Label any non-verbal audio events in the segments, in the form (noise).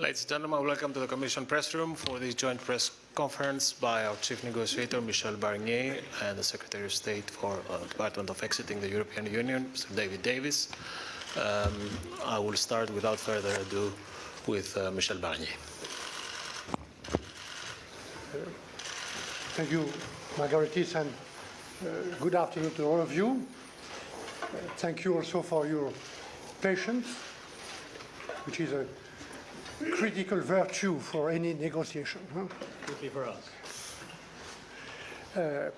Ladies and gentlemen, welcome to the Commission press room for this joint press conference by our chief negotiator, Michel Barnier, and the Secretary of State for uh, Department of Exiting the European Union, Mr. David Davis. Um, I will start without further ado with uh, Michel Barnier. Thank you, Margaritis, and uh, good afternoon to all of you. Thank you also for your patience, which is a critical virtue for any negotiation. huh? For us. Uh,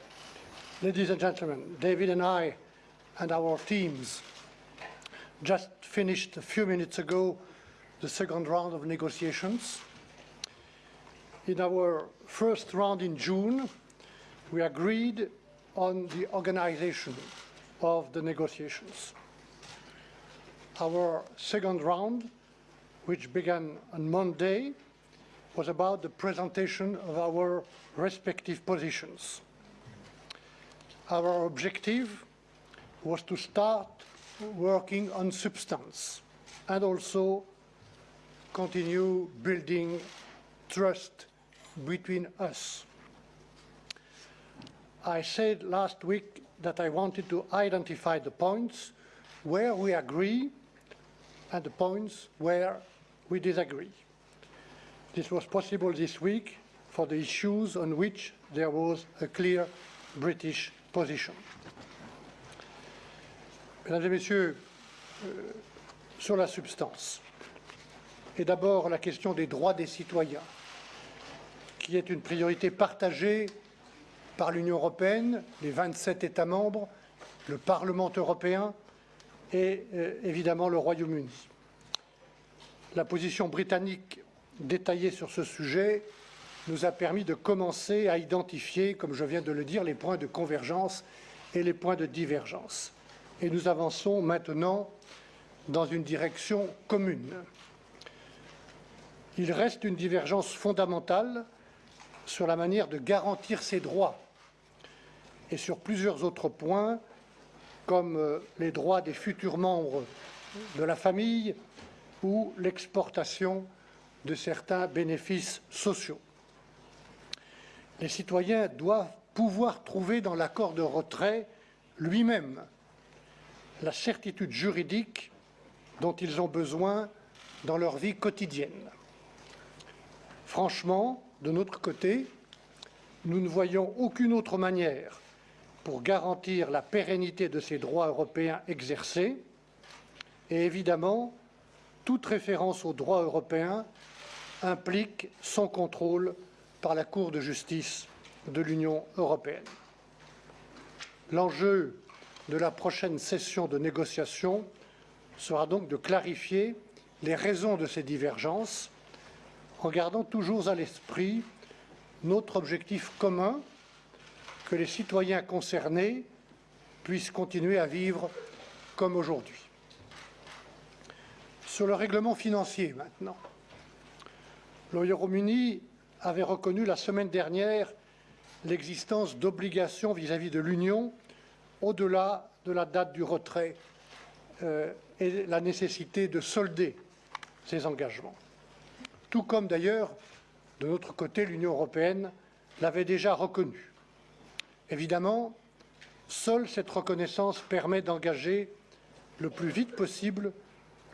ladies and gentlemen, David and I and our teams just finished a few minutes ago the second round of negotiations. In our first round in June, we agreed on the organization of the negotiations. Our second round, which began on Monday, was about the presentation of our respective positions. Our objective was to start working on substance and also continue building trust between us. I said last week that I wanted to identify the points where we agree and the points where we disagree. This was possible this week for the issues on which there was a clear British position. Mesdames et Messieurs, euh, sur la substance, et d'abord la question des droits des citoyens, qui est une priorité partagée par l'Union européenne, les 27 États membres, le Parlement européen et euh, évidemment le Royaume-Uni. La position britannique détaillée sur ce sujet nous a permis de commencer à identifier, comme je viens de le dire, les points de convergence et les points de divergence. Et nous avançons maintenant dans une direction commune. Il reste une divergence fondamentale sur la manière de garantir ces droits et sur plusieurs autres points, comme euh, les droits des futurs membres de la famille ou l'exportation de certains bénéfices sociaux. Les citoyens doivent pouvoir trouver dans l'accord de retrait lui-même la certitude juridique dont ils ont besoin dans leur vie quotidienne. Franchement, de notre côté, nous ne voyons aucune autre manière pour garantir la pérennité de ces droits européens exercés. Et évidemment, toute référence aux droits européens implique son contrôle par la Cour de justice de l'Union européenne. L'enjeu de la prochaine session de négociation sera donc de clarifier les raisons de ces divergences en gardant toujours à l'esprit notre objectif commun que les citoyens concernés puissent continuer à vivre comme aujourd'hui. Sur le règlement financier maintenant, le Royaume-Uni avait reconnu la semaine dernière l'existence d'obligations vis-à-vis de l'Union au-delà de la date du retrait euh, et la nécessité de solder ces engagements. Tout comme d'ailleurs, de notre côté, l'Union européenne l'avait déjà reconnu. Évidemment, seule cette reconnaissance permet d'engager le plus vite possible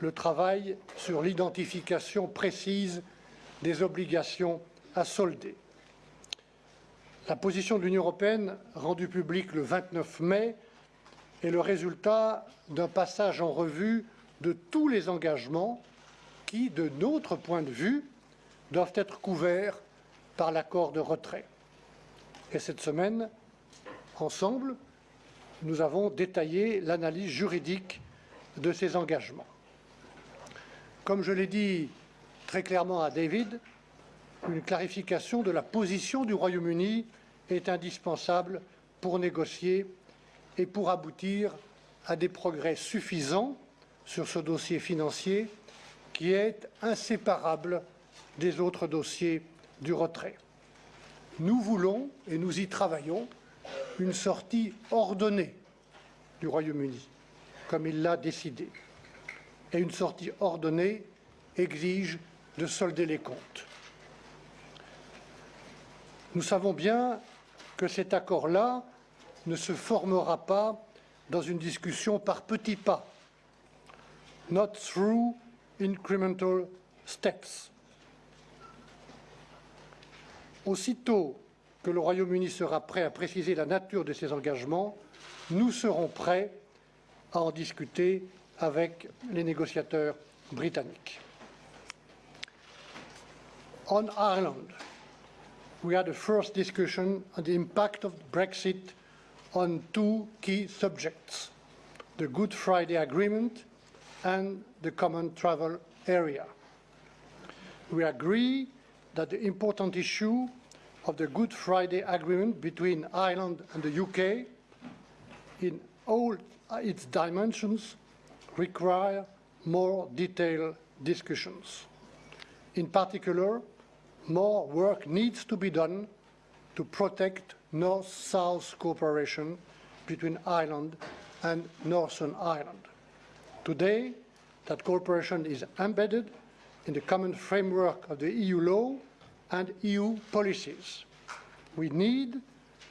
le travail sur l'identification précise des obligations à solder. La position de l'Union européenne, rendue publique le 29 mai, est le résultat d'un passage en revue de tous les engagements qui, de notre point de vue, doivent être couverts par l'accord de retrait. Et cette semaine, ensemble, nous avons détaillé l'analyse juridique de ces engagements. Comme je l'ai dit très clairement à David, une clarification de la position du Royaume-Uni est indispensable pour négocier et pour aboutir à des progrès suffisants sur ce dossier financier qui est inséparable des autres dossiers du retrait. Nous voulons, et nous y travaillons, une sortie ordonnée du Royaume-Uni, comme il l'a décidé. Et une sortie ordonnée exige de solder les comptes. Nous savons bien que cet accord-là ne se formera pas dans une discussion par petits pas, not through incremental steps. Aussitôt que le Royaume-Uni sera prêt à préciser la nature de ses engagements, nous serons prêts à en discuter avec les négociateurs britanniques. On Ireland, we had a first discussion on the impact of Brexit on two key subjects, the Good Friday Agreement and the Common Travel Area. We agree that the important issue of the Good Friday Agreement between Ireland and the UK in all its dimensions require more detailed discussions. In particular, more work needs to be done to protect North-South cooperation between Ireland and Northern Ireland. Today, that cooperation is embedded in the common framework of the EU law and EU policies. We need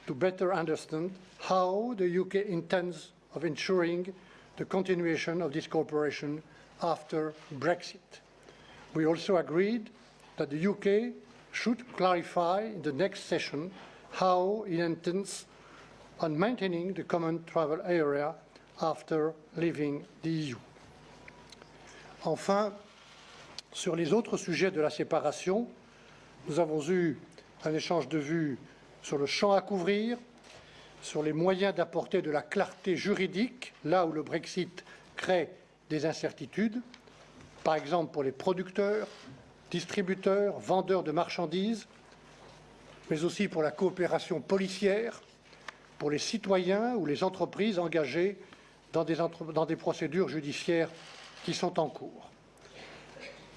to better understand how the UK intends of ensuring the continuation of this cooperation after Brexit. We also agreed that the UK should clarify in the next session how it intends on maintaining the common travel area after leaving the EU. Enfin, sur les autres sujets de la séparation, nous avons eu un échange de vues sur le champ à couvrir, sur les moyens d'apporter de la clarté juridique là où le Brexit crée des incertitudes, par exemple pour les producteurs, distributeurs, vendeurs de marchandises, mais aussi pour la coopération policière, pour les citoyens ou les entreprises engagées dans des, procédures judiciaires qui sont en cours.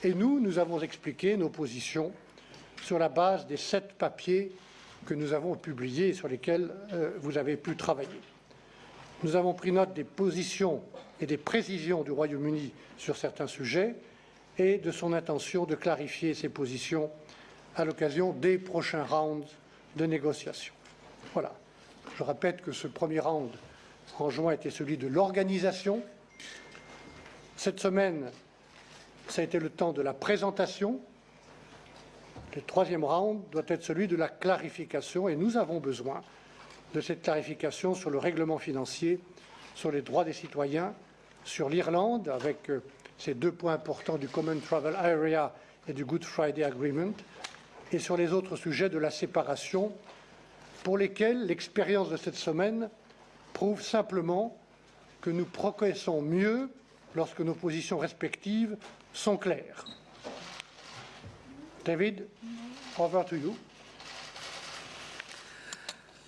Et nous, nous avons expliqué nos positions sur la base des sept papiers que nous avons publiés et sur lesquels euh, vous avez pu travailler. Nous avons pris note des positions et des précisions du Royaume-Uni sur certains sujets et de son intention de clarifier ses positions à l'occasion des prochains rounds de négociations. Voilà. Je répète que ce premier round en juin était celui de l'organisation. Cette semaine, ça a été le temps de la présentation. Le troisième round doit être celui de la clarification et nous avons besoin de cette clarification sur le règlement financier, sur les droits des citoyens, sur l'Irlande, avec euh, ces deux points importants du Common Travel Area et du Good Friday Agreement, et sur les autres sujets de la séparation, pour lesquels l'expérience de cette semaine prouve simplement que nous progressons mieux lorsque nos positions respectives sont claires. David, over to you.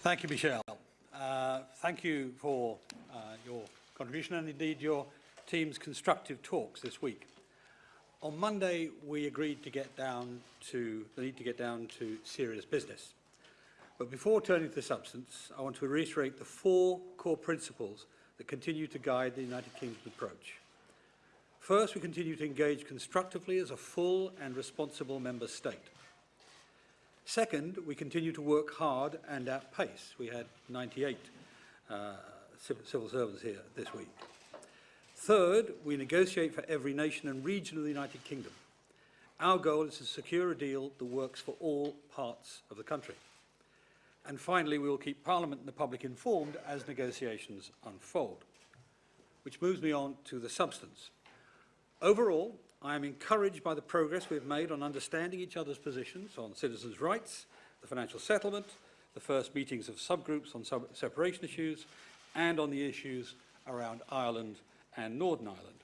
Thank you, Michelle. Uh, thank you for uh, your contribution and indeed your team's constructive talks this week. On Monday, we agreed to get down to the need to get down to serious business. But before turning to the substance, I want to reiterate the four core principles that continue to guide the United Kingdom's approach. First, we continue to engage constructively as a full and responsible member state. Second, we continue to work hard and at pace. We had 98 uh, civil servants here this week. Third, we negotiate for every nation and region of the United Kingdom. Our goal is to secure a deal that works for all parts of the country. And finally, we will keep Parliament and the public informed as negotiations unfold. Which moves me on to the substance. Overall, I am encouraged by the progress we have made on understanding each other's positions on citizens' rights, the financial settlement, the first meetings of subgroups on sub separation issues, and on the issues around Ireland and Northern Ireland.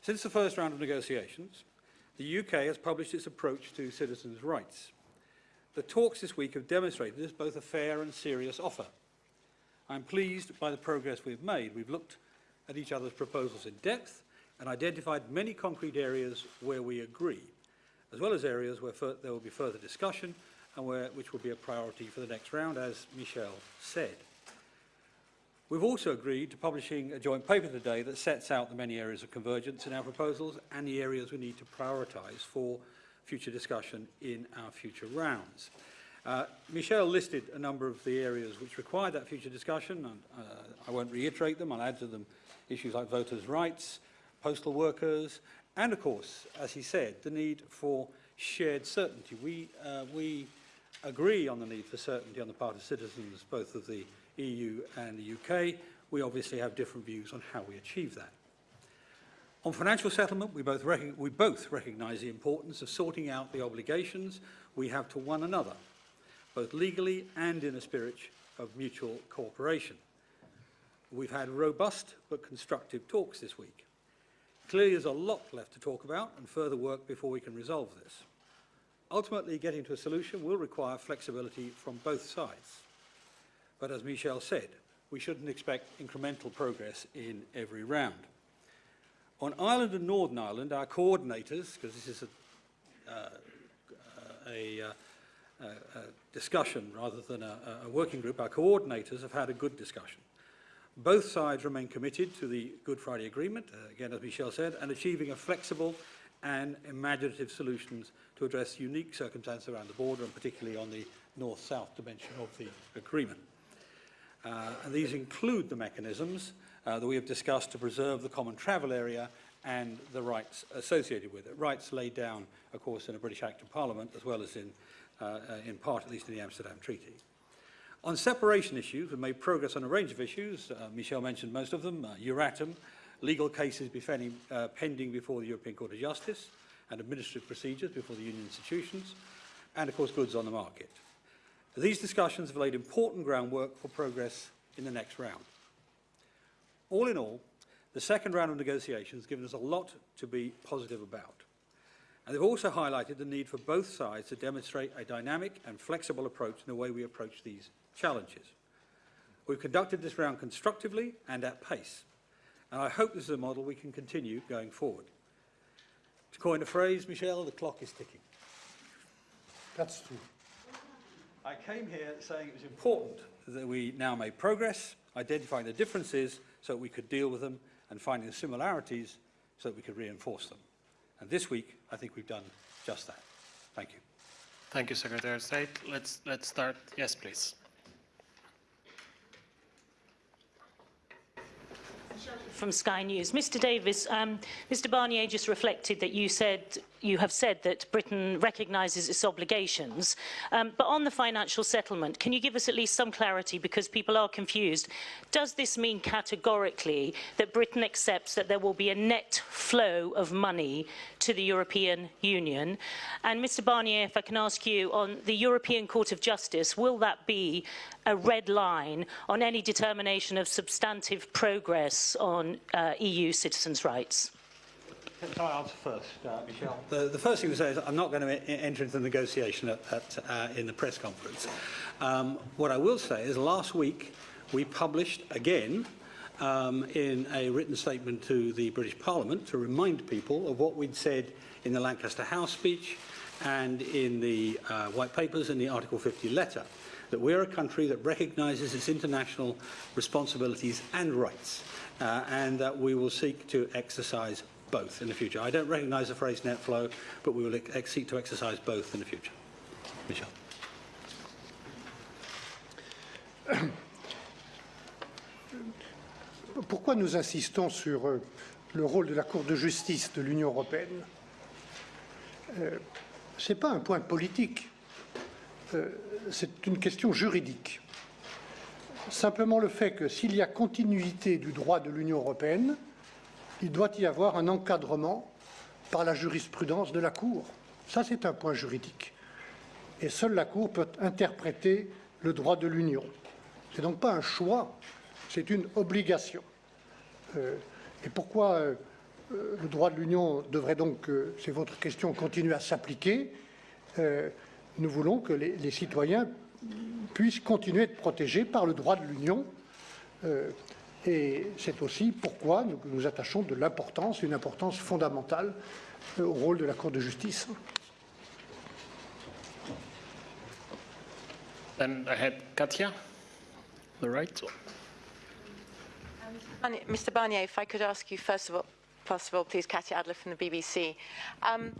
Since the first round of negotiations, the UK has published its approach to citizens' rights. The talks this week have demonstrated this is both a fair and serious offer. I'm pleased by the progress we've made. We've looked at each other's proposals in depth and identified many concrete areas where we agree, as well as areas where there will be further discussion and where, which will be a priority for the next round, as Michel said. We've also agreed to publishing a joint paper today that sets out the many areas of convergence in our proposals and the areas we need to prioritise for future discussion in our future rounds. Uh, Michel listed a number of the areas which require that future discussion, and uh, I won't reiterate them. I'll add to them issues like voters' rights, postal workers, and of course, as he said, the need for shared certainty. We, uh, we agree on the need for certainty on the part of citizens, both of the EU and the UK. We obviously have different views on how we achieve that. On financial settlement, we both, we both recognise the importance of sorting out the obligations we have to one another, both legally and in a spirit of mutual cooperation. We've had robust but constructive talks this week. Clearly, there's a lot left to talk about and further work before we can resolve this. Ultimately, getting to a solution will require flexibility from both sides. But as Michel said, we shouldn't expect incremental progress in every round. On Ireland and Northern Ireland, our coordinators, because this is a, uh, a, uh, a, discussion rather than a, a working group, our coordinators have had a good discussion. Both sides remain committed to the Good Friday Agreement, uh, again, as Michel said, and achieving a flexible and imaginative solutions to address unique circumstances around the border, and particularly on the north-south dimension of the agreement. Uh, and these include the mechanisms uh, that we have discussed to preserve the common travel area and the rights associated with it. Rights laid down, of course, in a British Act of Parliament, as well as in, uh, uh, in part, at least in the Amsterdam Treaty. On separation issues, we've made progress on a range of issues. Uh, Michel mentioned most of them. Uh, Euratom, legal cases uh, pending before the European Court of Justice, and administrative procedures before the union institutions, and, of course, goods on the market. These discussions have laid important groundwork for progress in the next round. All in all, the second round of negotiations has given us a lot to be positive about. And they've also highlighted the need for both sides to demonstrate a dynamic and flexible approach in the way we approach these challenges. We've conducted this round constructively and at pace, and I hope this is a model we can continue going forward. To coin a phrase, Michel, the clock is ticking. That's true. I came here saying it was important that we now make progress, identifying the differences so that we could deal with them, and finding the similarities so that we could reinforce them. And this week, I think we've done just that. Thank you. Thank you, Secretary of State. Let's, let's start. Yes, please. From Sky News. Mr Davis, um, Mr Barnier just reflected that you said you have said that Britain recognises its obligations. Um, but on the financial settlement, can you give us at least some clarity because people are confused? Does this mean categorically that Britain accepts that there will be a net flow of money to the European Union? And Mr Barnier, if I can ask you, on the European Court of Justice, will that be a red line on any determination of substantive progress on uh, EU citizens' rights? Can I answer first, uh, Michel? The, the first thing to say is I'm not going to enter into the negotiation at, at, uh, in the press conference. Um, what I will say is last week we published again um, in a written statement to the British Parliament to remind people of what we'd said in the Lancaster House speech and in the uh, white papers and the Article 50 letter, that we're a country that recognises its international responsibilities and rights, uh, and that we will seek to exercise both in the future. I don't recognise the phrase net flow, but we will seek to exercise both in the future. Michel. (coughs) Pourquoi nous insistons sur euh, le rôle de la Cour de justice de l'Union européenne? Euh, Ce n'est pas un point politique, euh, c'est une question juridique. Simplement le fait que s'il y a continuité du droit de l'Union européenne, il doit y avoir un encadrement par la jurisprudence de la Cour. Ça, c'est un point juridique. Et seule la Cour peut interpréter le droit de l'Union. Ce n'est donc pas un choix, c'est une obligation. Euh, et pourquoi euh, euh, le droit de l'Union devrait donc, c'est votre question, continuer à s'appliquer Nous voulons que les, les, citoyens puissent continuer à être protégés par le droit de l'Union. Euh, et c'est aussi pourquoi nous nous attachons de l'importance, une importance fondamentale au rôle de la Cour de justice. Then I had Katia, the right. Barnier- Mr. Barnier, if I could ask you first of all, first of all, please, Katya Adler from the BBC. Um,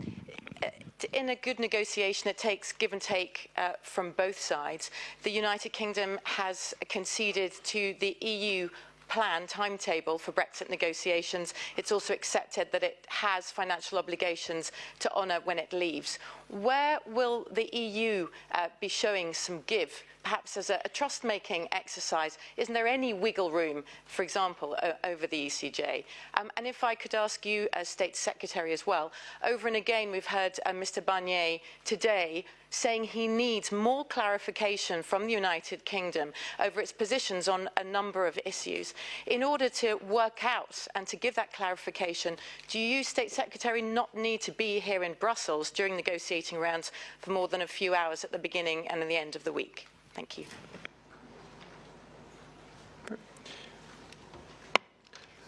t- in a good negotiation, it takes give and take uh, from both sides. The United Kingdom has conceded to the EU plan timetable for Brexit negotiations. It's also accepted that it has financial obligations to honour when it leaves. Where will the EU uh, be showing some give, perhaps as a, a trust-making exercise? Isn't there any wiggle room, for example, over the ECJ? Um, and if I could ask you, as State Secretary as well, over and again we've heard uh, Mr Barnier today saying he needs more clarification from the United Kingdom over its positions on a number of issues. In order to work out and to give that clarification, do you, State Secretary, not need to be here in Brussels during negotiating rounds for more than a few hours at the beginning and at the end of the week? Thank you.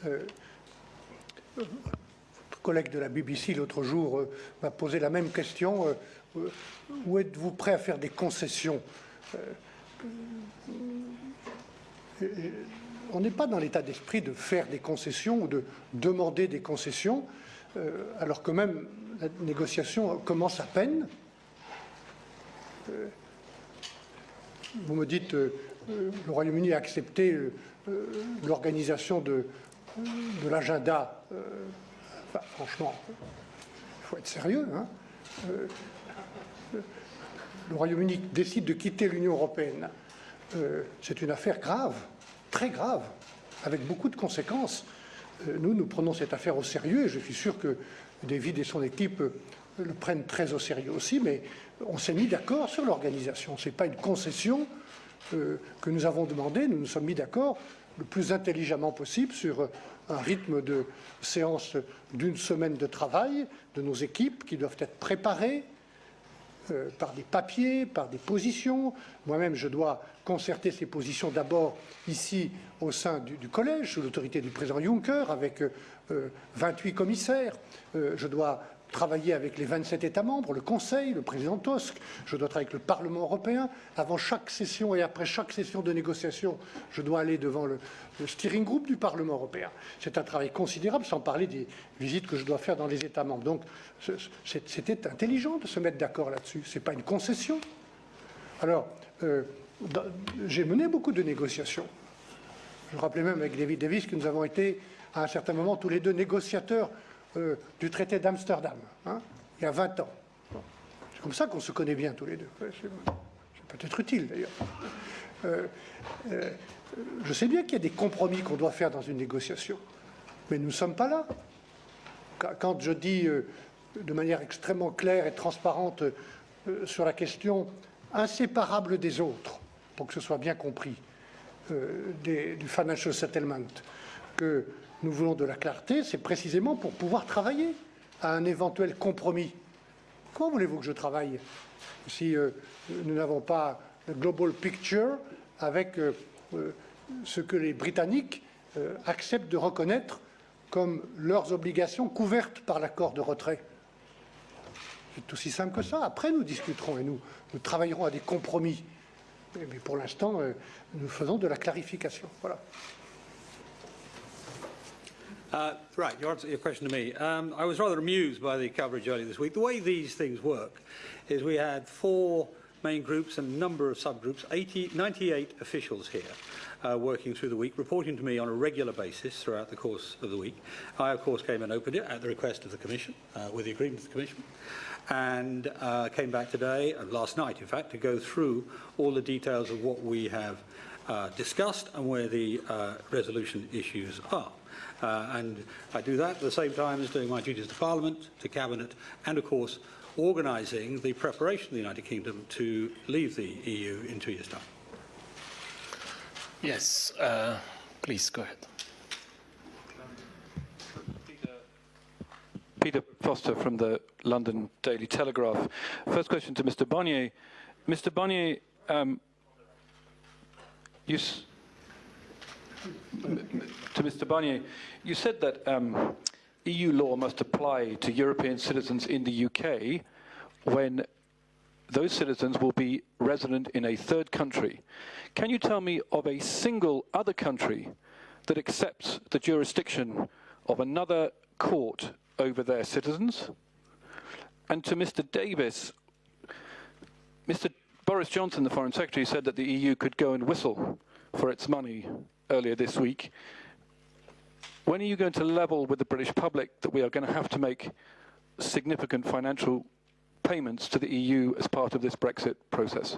Votre collègue de la BBC l'autre jour euh, m'a posé la même question. euh, euh, où êtes-vous prêt à faire des concessions On n'est pas dans l'état d'esprit de faire des concessions ou de demander des concessions, alors que même la négociation commence à peine. Vous me dites, le Royaume-Uni a accepté l'organisation de l'agenda. Franchement, il faut être sérieux. hein. Euh, le Royaume-Uni décide de quitter l'Union européenne. Euh, C'est une affaire grave, très grave, avec beaucoup de conséquences. Euh, Nous, nous prenons cette affaire au sérieux et je suis sûr que David et son équipe le prennent très au sérieux aussi, mais on s'est mis d'accord sur l'organisation. Ce n'est pas une concession que nous avons demandé, nous nous sommes mis d'accord le plus intelligemment possible sur un rythme de séance d'une semaine de travail de nos équipes qui doivent être préparées euh, par des papiers, par des positions. Moi-même, je dois concerter ces positions d'abord ici au sein du, collège, sous l'autorité du président Juncker, avec euh, euh, 28 commissaires. Euh, je dois travailler avec les 27 États membres, le Conseil, le président Tusk. Je dois travailler avec le Parlement européen. Avant chaque session et après chaque session de négociation, je dois aller devant le, steering group du Parlement européen. C'est un travail considérable, sans parler des visites que je dois faire dans les États membres. Donc, c'était intelligent de se mettre d'accord là-dessus. Ce n'est pas une concession. Alors, euh, j'ai mené beaucoup de négociations. Je rappelais même avec David Davis que nous avons été à un certain moment tous les deux négociateurs euh, du traité d'Amsterdam, hein, il y a 20 ans. C'est comme ça qu'on se connaît bien tous les deux. C'est peut-être utile d'ailleurs. Euh, euh, je sais bien qu'il y a des compromis qu'on doit faire dans une négociation, mais nous ne sommes pas là. Quand- je dis de manière extrêmement claire et transparente sur la question inséparable des autres, pour que ce soit bien compris, du financial settlement, que nous voulons de la clarté, c'est précisément pour pouvoir travailler à un éventuel compromis. Comment voulez-vous que je travaille si euh, nous n'avons pas le global picture avec euh, euh, ce que les Britanniques acceptent de reconnaître comme leurs obligations couvertes par l'accord de retrait? C'est aussi simple que ça. Après, nous discuterons et nous, nous travaillerons à des compromis. Mais pour l'instant, nous faisons de la clarification. Voilà. Uh, right, your, answer, your question to me. Um, I was rather amused by the coverage earlier this week. The way these things work is we had four main groups and a number of subgroups, 80, 98 officials here uh, working through the week, reporting to me on a regular basis throughout the course of the week. I, of course, came and opened it at the request of the Commission, uh, with the agreement of the Commission, and uh, came back today, uh, last night, in fact, to go through all the details of what we have uh, discussed and where the resolution issues are. Uh, and I do that at the same time as doing my duties to Parliament, to Cabinet, and of course organising the preparation of the United Kingdom to leave the EU in two years' time. Yes, uh, please go ahead. Peter Foster from the London Daily Telegraph. First question to Mr. Barnier. Mr. Barnier, um, you, s- to Mr. Barnier, you said that um, EU law must apply to European citizens in the UK when those citizens will be resident in a third country. Can you tell me of a single other country that accepts the jurisdiction of another court over their citizens? And to Mr. Davis, Mr. Boris Johnson, the Foreign Secretary, said that the EU could go and whistle for its money earlier this week. When are you going to level with the British public that we are going to have to make significant financial payments to the EU as part of this Brexit process?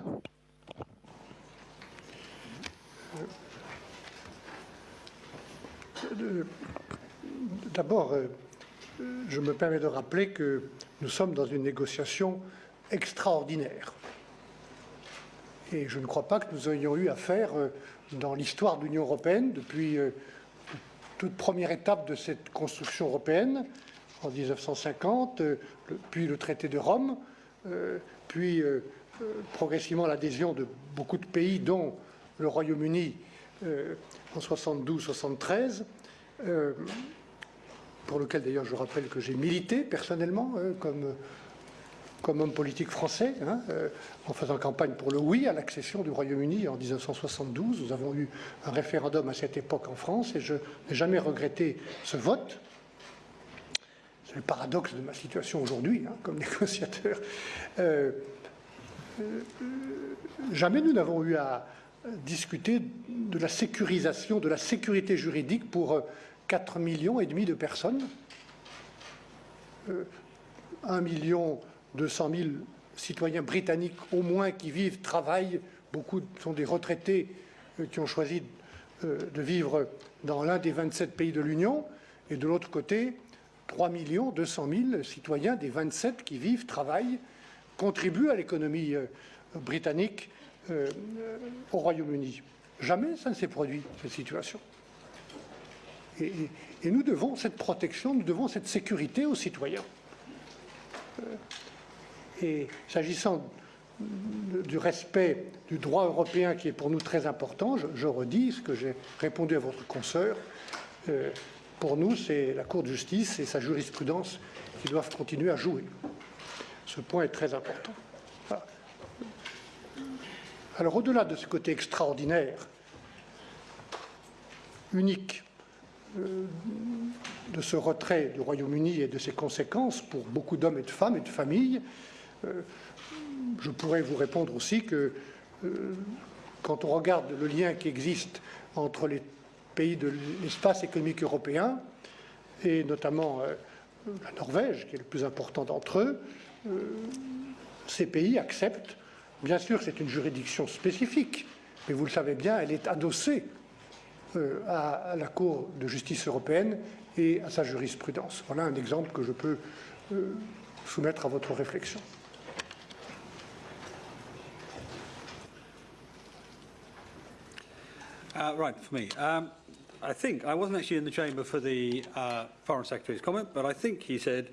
D'abord, euh, je me permets de rappeler que nous sommes dans une négociation extraordinaire. Et je ne crois pas que nous ayons eu à faire euh, dans l'histoire de l'Union européenne, depuis euh, toute première étape de cette construction européenne, en 1950, euh, puis le traité de Rome, euh, puis progressivement l'adhésion de beaucoup de pays, dont le Royaume-Uni en 72-73, euh, pour lequel d'ailleurs je rappelle que j'ai milité personnellement comme, comme homme politique français, hein, euh, en faisant campagne pour le oui à l'accession du Royaume-Uni en 1972. Nous avons eu un référendum à cette époque en France et je n'ai jamais regretté ce vote. C'est le paradoxe de ma situation aujourd'hui, hein, comme (laughs) négociateur. Euh, euh, jamais nous n'avons eu à discuter de la sécurisation, de la sécurité juridique pour euh, 4 millions et demi de personnes. Euh, 1 million 200 000 citoyens britanniques au moins qui vivent, travaillent. Beaucoup sont des retraités euh, qui ont choisi euh, de vivre dans l'un des 27 pays de l'Union. Et de l'autre côté, 3 millions 200 000 citoyens des 27 qui vivent, travaillent, contribuent à l'économie euh, britannique au Royaume-Uni. Jamais ça ne s'est produit, cette situation. Et- et nous devons cette protection, nous devons cette sécurité aux citoyens. Et s'agissant du respect du droit européen qui est pour nous très important, je, redis ce que j'ai répondu à votre consoeur. euh, pour nous, c'est la Cour de justice et sa jurisprudence qui doivent continuer à jouer. Ce point est très important. Alors, au-delà de ce côté extraordinaire, unique, euh, de ce retrait du Royaume-Uni et de ses conséquences pour beaucoup d'hommes et de femmes et de familles, je pourrais vous répondre aussi que euh, quand on regarde le lien qui existe entre les pays de l'espace économique européen et notamment euh, la Norvège, qui est le plus important d'entre eux, euh, ces pays acceptent, bien sûr c'est une juridiction spécifique, mais vous le savez bien, elle est adossée euh, à, la Cour de justice européenne et à sa jurisprudence. Voilà un exemple que je peux euh, soumettre à votre réflexion. Uh, right, for me. Um, I think, I wasn't actually in the chamber for the uh, Foreign Secretary's comment, but I think he said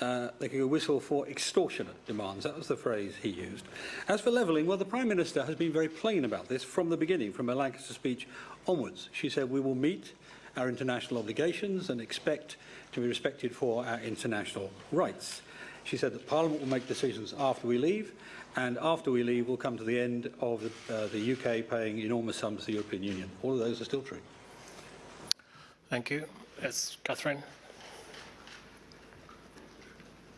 uh, they could whistle for extortionate demands. That was the phrase he used. As for levelling, well, the Prime Minister has been very plain about this from the beginning, from her Lancaster speech onwards. She said we will meet our international obligations and expect to be respected for our international rights. She said that Parliament will make decisions after we leave, and after we leave, we'll come to the end of the, uh, the UK paying enormous sums to the European Union. All of those are still true. Thank you. Yes, Catherine.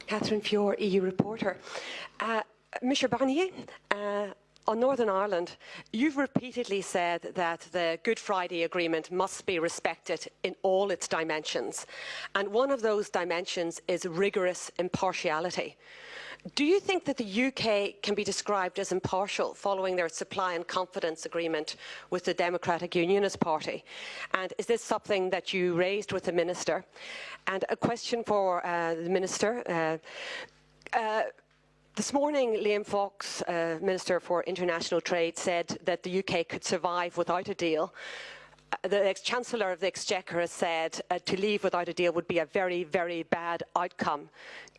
Catherine Fior, EU reporter. Uh, Mr Barnier, uh, on Northern Ireland, you've repeatedly said that the Good Friday Agreement must be respected in all its dimensions. And one of those dimensions is rigorous impartiality. Do you think that the UK can be described as impartial following their supply and confidence agreement with the Democratic Unionist Party? And is this something that you raised with the Minister? And a question for uh, the Minister. Uh, uh, this morning, Liam Fox, uh, Minister for International Trade, said that the UK could survive without a deal. Uh, The ex-Chancellor of the Exchequer has said uh, to leave without a deal would be a very, very bad outcome.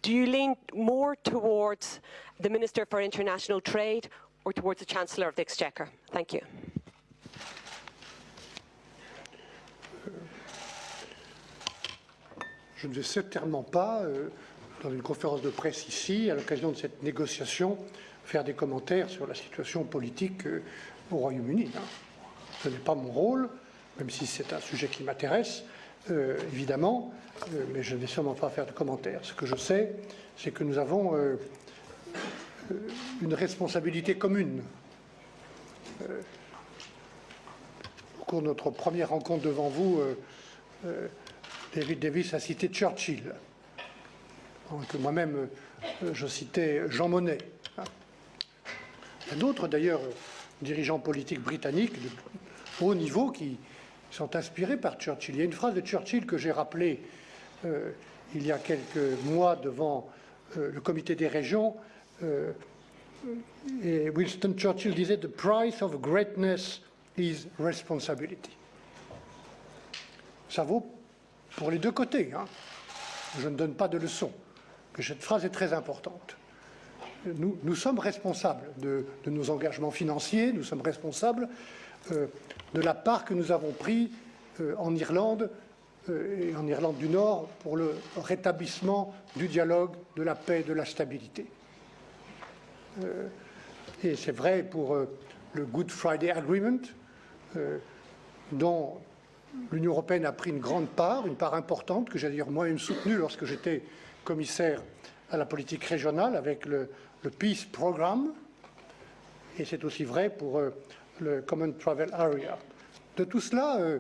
Do you lean more towards the Minister for International Trade or towards the Chancellor of the Exchequer? Thank you. Je ne vais certainement pas, euh, dans une conférence de presse ici, à l'occasion de cette négociation, faire des commentaires sur la situation politique euh, au Royaume-Uni. hein. Ce n'est pas mon rôle. même si c'est un sujet qui m'intéresse, euh, évidemment, euh, mais je ne vais sûrement pas faire de commentaires. Ce que je sais, c'est que nous avons une responsabilité commune. Au cours de notre première rencontre devant vous, David Davis a cité Churchill, que moi-même euh, je citais Jean Monnet. hein. Il y a d'autres d'ailleurs euh, dirigeants politiques britanniques de haut niveau qui sont inspirés par Churchill. Il y a une phrase de Churchill que j'ai rappelée euh, il y a quelques mois devant euh, le comité des régions. euh, et Winston Churchill disait The price of greatness is responsibility. Ça vaut pour les deux côtés. hein. Je ne donne pas de leçons. Cette phrase est très importante. Nous, sommes responsables de, nos engagements financiers, nous sommes responsables euh, de la part que nous avons prise euh, en Irlande euh, et en Irlande du Nord pour le rétablissement du dialogue, de la paix, de la stabilité. Et c'est vrai pour le Good Friday Agreement, dont l'Union européenne a pris une grande part, une part importante, que j'ai d'ailleurs moi-même soutenue lorsque j'étais commissaire à la politique régionale avec le, le Peace Programme. Et c'est aussi vrai pour euh, le Common Travel Area. De tout cela, euh,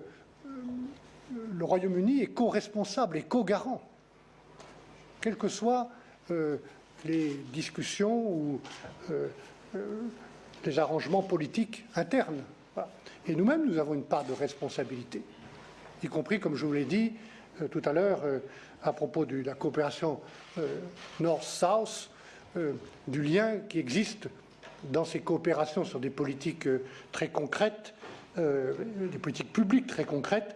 le Royaume-Uni est co-responsable et co-garant, quelles que soient euh, les discussions ou euh, euh, les arrangements politiques internes. Et nous-mêmes, nous avons une part de responsabilité, y compris, comme je vous l'ai dit euh, tout à l'heure, euh, à propos de la coopération euh, North-South, du lien qui existe dans ces coopérations sur des politiques très concrètes, des politiques publiques très concrètes,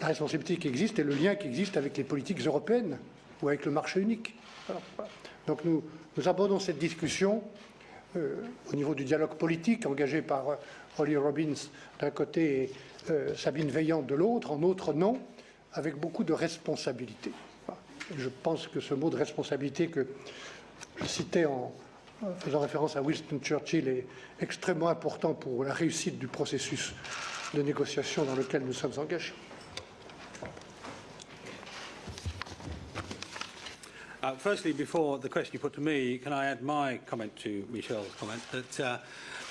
la responsabilité qui existe et le lien qui existe avec les politiques européennes ou avec le marché unique. Donc nous, abordons cette discussion au niveau du dialogue politique engagé par Holly Robbins d'un côté et Sabine Veillant de l'autre, en notre nom, avec beaucoup de responsabilité. Je pense que ce mot de responsabilité que je citais en faisant référence à Winston Churchill est extrêmement important pour la réussite du processus de négociation dans lequel nous sommes engagés. Uh, firstly, before the question you put to me, can I add my comment to Michelle's comment that uh,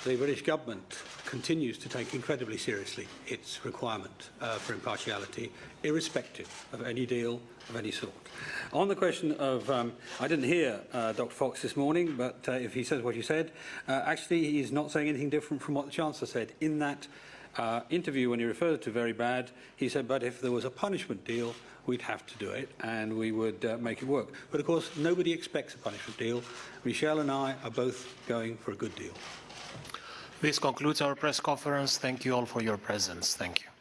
the British government continues to take incredibly seriously its requirement uh, for impartiality, irrespective of any deal of any sort. On the question of, um, I didn't hear uh, Dr Fox this morning, but uh, if he says what he said, uh, actually he's not saying anything different from what the Chancellor said in that uh, interview when he referred to very bad, he said, but if there was a punishment deal, we'd have to do it and we would uh, make it work. But of course, nobody expects a punishment deal. Michelle and I are both going for a good deal. This concludes our press conference. Thank you all for your presence. Thank you.